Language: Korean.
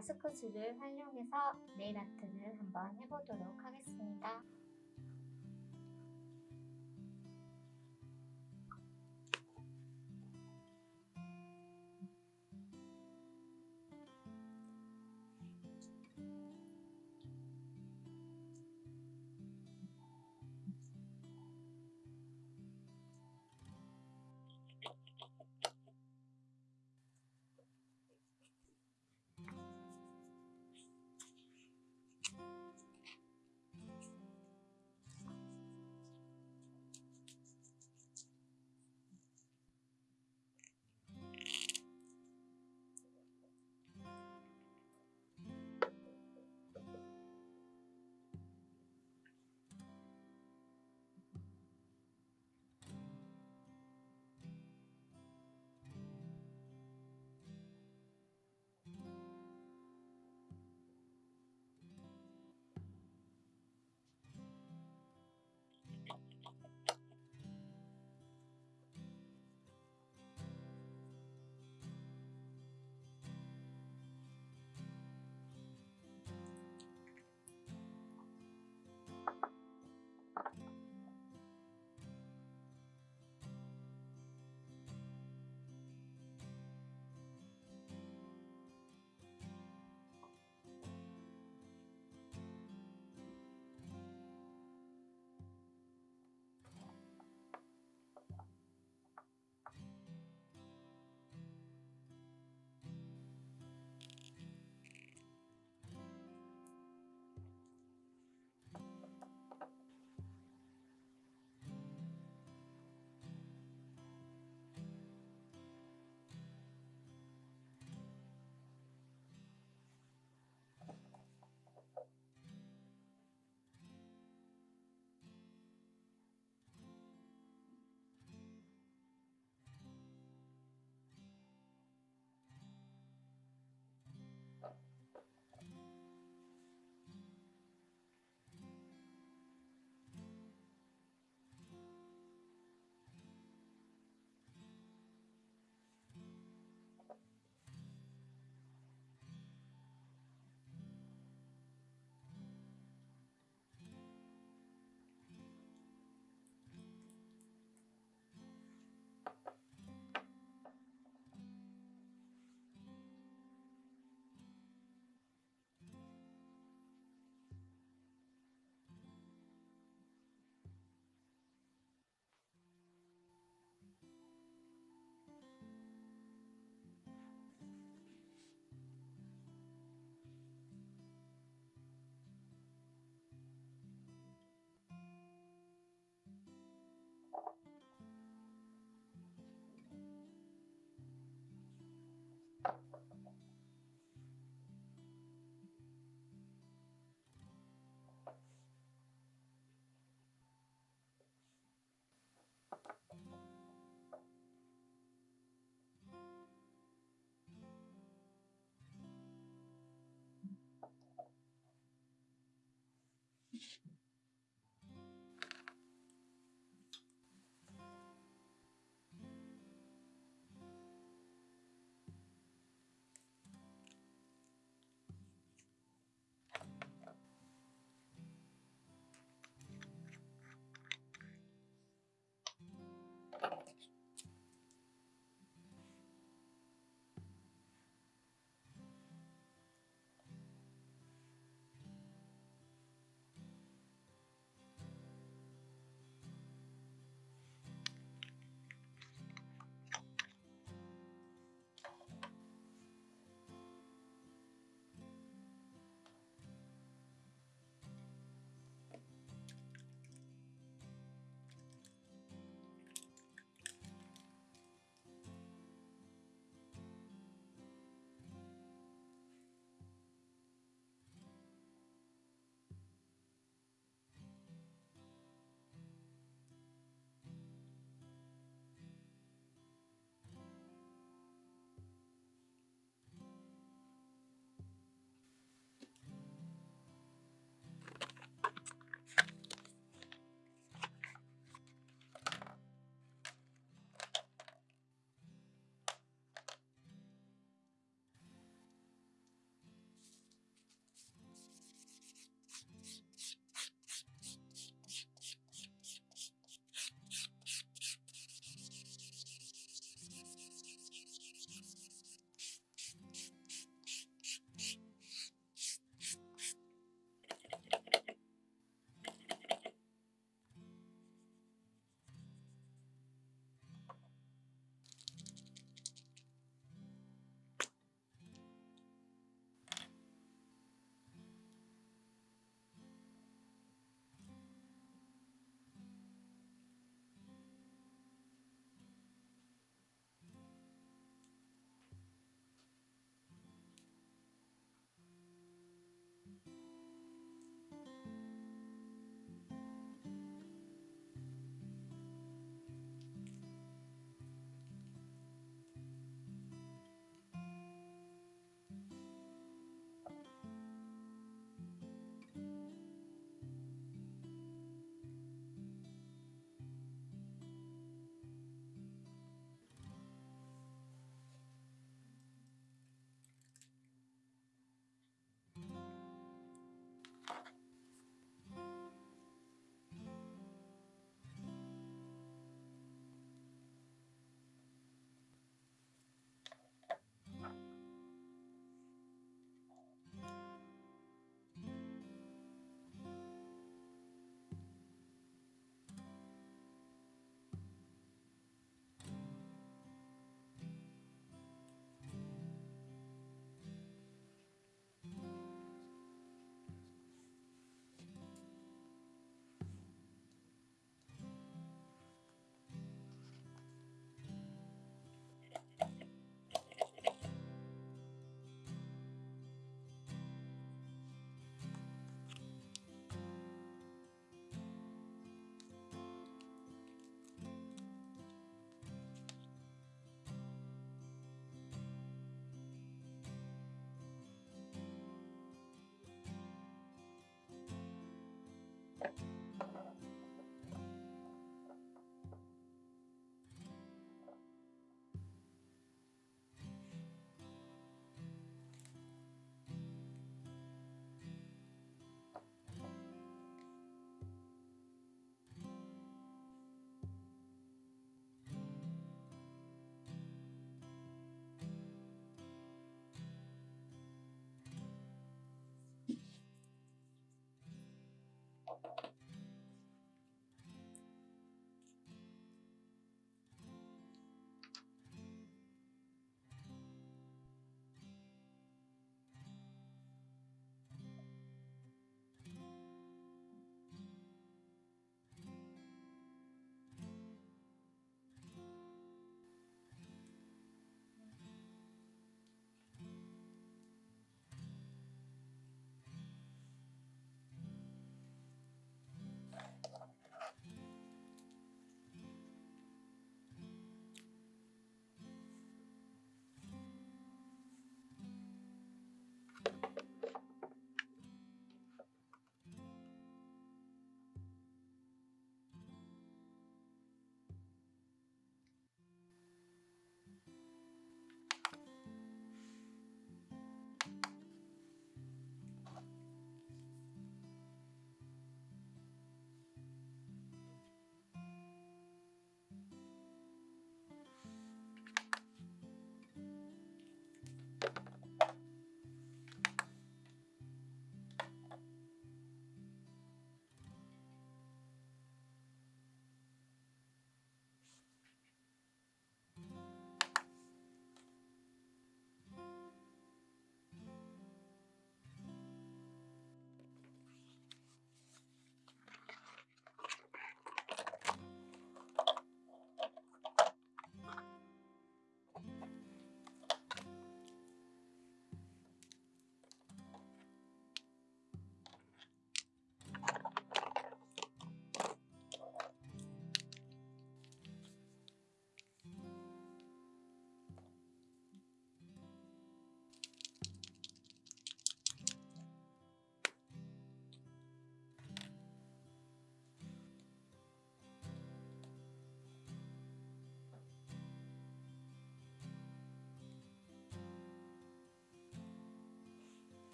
마스크 줄을 활용해서 네일 아트를 한번 해보도록 하겠습니다.